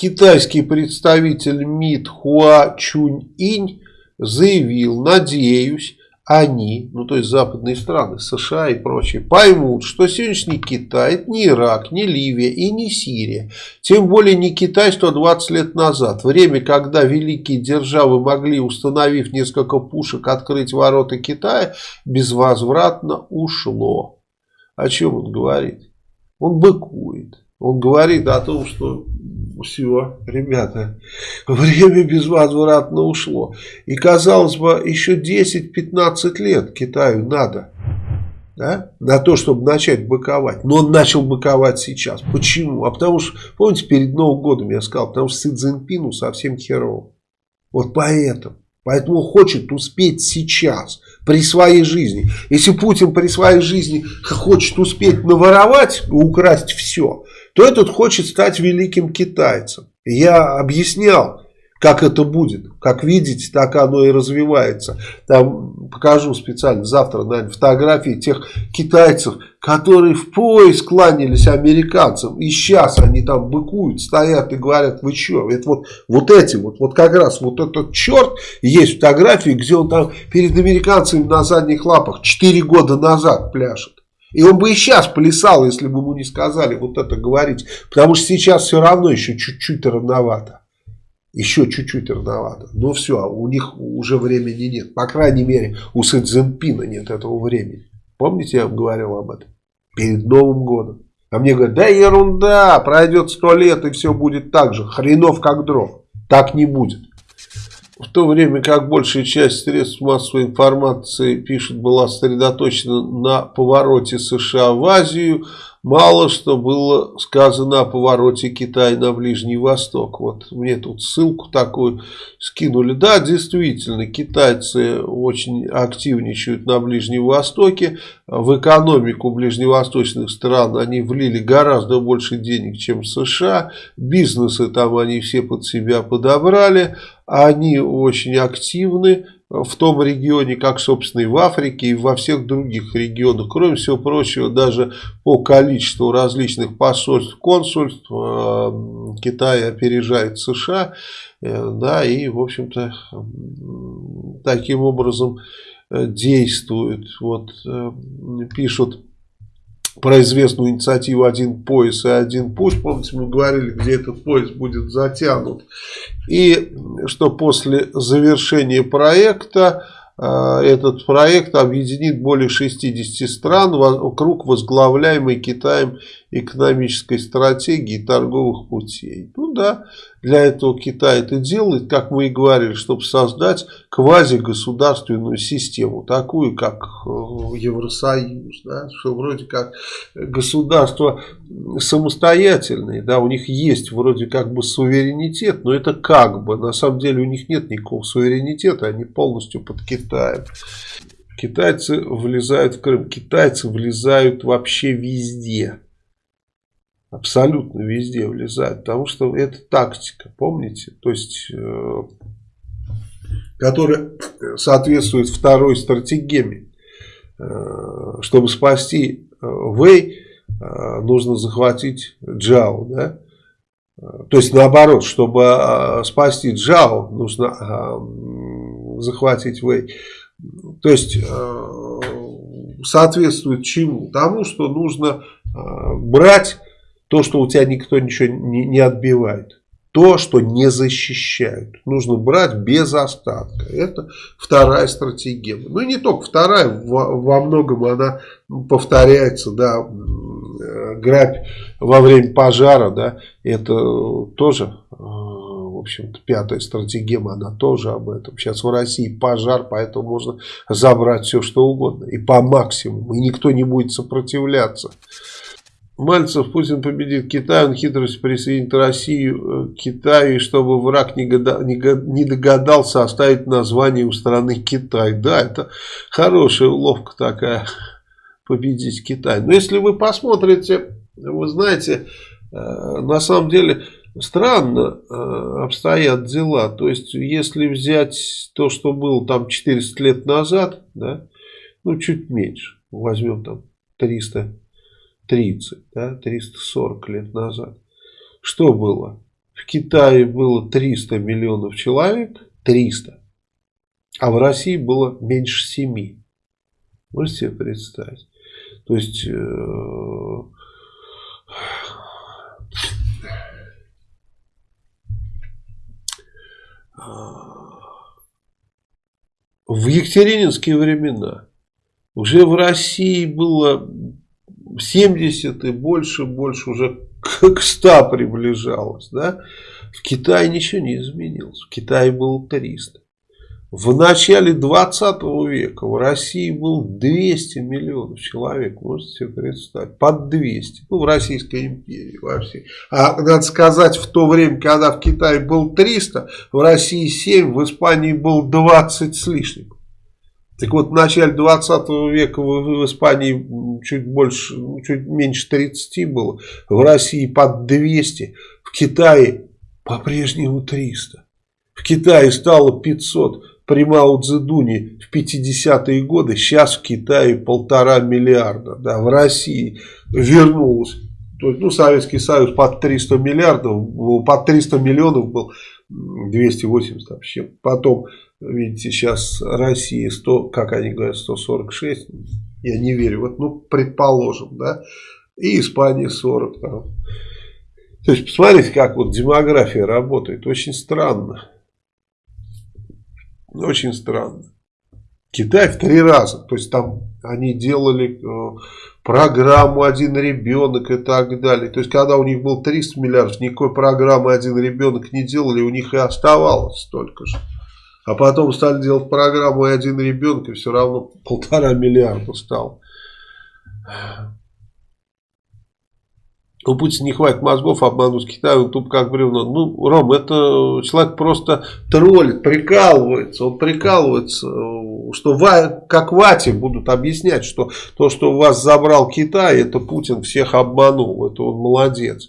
китайский представитель МИД Хуа Чунь Инь заявил, надеюсь, они, ну то есть западные страны, США и прочие, поймут, что сегодняшний Китай это не Ирак, не Ливия и не Сирия. Тем более не Китай 120 лет назад. Время, когда великие державы могли, установив несколько пушек, открыть ворота Китая, безвозвратно ушло. О чем он говорит? Он быкует. Он говорит о том, что все, ребята, время безвозвратно ушло. И казалось бы, еще 10-15 лет Китаю надо. Да, на то, чтобы начать быковать. Но он начал быковать сейчас. Почему? А потому что, помните, перед Новым годом я сказал, потому что Си Цзиньпину совсем херово. Вот поэтому. Поэтому хочет успеть сейчас, при своей жизни. Если Путин при своей жизни хочет успеть наворовать, украсть все, то этот хочет стать великим китайцем. Я объяснял, как это будет. Как видите, так оно и развивается. Там покажу специально завтра, наверное, фотографии тех китайцев, которые в пояс кланялись американцам. И сейчас они там быкуют, стоят и говорят, вы что? Это вот, вот эти вот, вот как раз вот этот черт, есть фотографии, где он там перед американцами на задних лапах 4 года назад пляшет. И он бы и сейчас плясал, если бы ему не сказали вот это говорить. Потому что сейчас все равно еще чуть-чуть рановато. Еще чуть-чуть рановато. Но все, у них уже времени нет. По крайней мере, у Цзиньпина нет этого времени. Помните, я вам говорил об этом? Перед Новым годом. А мне говорят, да ерунда, пройдет сто лет и все будет так же. Хренов как дров. Так не будет. В то время как большая часть средств массовой информации, пишет, была сосредоточена на повороте США в Азию, мало что было сказано о повороте Китая на Ближний Восток. Вот мне тут ссылку такую скинули. Да, действительно, китайцы очень активничают на Ближнем Востоке. В экономику ближневосточных стран они влили гораздо больше денег, чем США. Бизнесы там они все под себя подобрали. Они очень активны в том регионе, как, собственно, и в Африке, и во всех других регионах. Кроме всего прочего, даже по количеству различных посольств, консульств э, Китай опережает США. Э, да, и, в общем-то, таким образом э, действует. Вот пишут про известную инициативу «Один пояс и один путь». Помните, мы говорили, где этот пояс будет затянут. И что после завершения проекта э, этот проект объединит более 60 стран вокруг возглавляемой Китаем экономической стратегии торговых путей. Ну да, для этого Китай это делает, как мы и говорили, чтобы создать квазигосударственную систему, такую как э, Евросоюз, да, что вроде как государство самостоятельные, да, у них есть вроде как бы суверенитет, но это как бы, на самом деле у них нет никакого суверенитета, они полностью под Китаем. Китайцы влезают в Крым, китайцы влезают вообще везде. Абсолютно везде влезает. Потому что это тактика, помните? То есть, э, которая соответствует второй стратегеме. Э, чтобы спасти э, Вэй, э, нужно захватить Джао. Да? То есть наоборот, чтобы э, спасти Джао, нужно э, захватить Вэй. То есть э, соответствует чему? Тому, что нужно э, брать то, что у тебя никто ничего не, не отбивает. То, что не защищают. Нужно брать без остатка. Это вторая стратегия. Ну и не только вторая, во, во многом она повторяется, да, грабь во время пожара, да, это тоже, э, в общем-то, пятая стратегема, она тоже об этом. Сейчас в России пожар, поэтому можно забрать все, что угодно, и по максимуму, и никто не будет сопротивляться. Мальцев, Путин победит Китай, он хитрость присоединит Россию к э, Китаю, чтобы враг не, года, не, не догадался оставить название у страны Китай. Да, это хорошая уловка такая, победить Китай. Но если вы посмотрите, вы знаете, э, на самом деле странно э, обстоят дела. То есть, если взять то, что было там 400 лет назад, да, ну, чуть меньше, возьмем там 300 30, да, 340 лет назад. Что было? в Китае было 300 миллионов человек, 300, а в России было меньше 7. Можете себе представить? То есть... Э в Екатерининские времена уже в России было 70 и больше, больше уже к 100 приближалось. Да? В Китае ничего не изменилось. В Китае было 300. В начале 20 века в России был 200 миллионов человек, можете себе представить, под 200, ну в Российской империи вообще. А надо сказать, в то время, когда в Китае был 300, в России 7, в Испании был 20 с лишним. Так вот, в начале 20 века в, Испании чуть больше, чуть меньше 30 было, в России под 200, в Китае по-прежнему 300. В Китае стало 500 при Мао Цзэдуне в 50-е годы, сейчас в Китае полтора миллиарда, да, в России вернулось, то есть, ну, Советский Союз под 300 миллиардов, под 300 миллионов был, 280 вообще, потом, видите, сейчас Россия 100, как они говорят, 146, я не верю, вот, ну, предположим, да, и Испания 40 там. То есть, посмотрите, как вот демография работает, очень странно. Очень странно. Китай в три раза. То есть там они делали э, программу «Один ребенок» и так далее. То есть когда у них был 300 миллиардов, никакой программы «Один ребенок» не делали, у них и оставалось столько же. А потом стали делать программу «Один ребенок» и все равно полтора миллиарда стало. У Путина не хватит мозгов обмануть Китай, он туп как бревно. Ну, Ром, это человек просто троллит, прикалывается. Он прикалывается, что как Вате будут объяснять, что то, что вас забрал Китай, это Путин всех обманул. Это он молодец.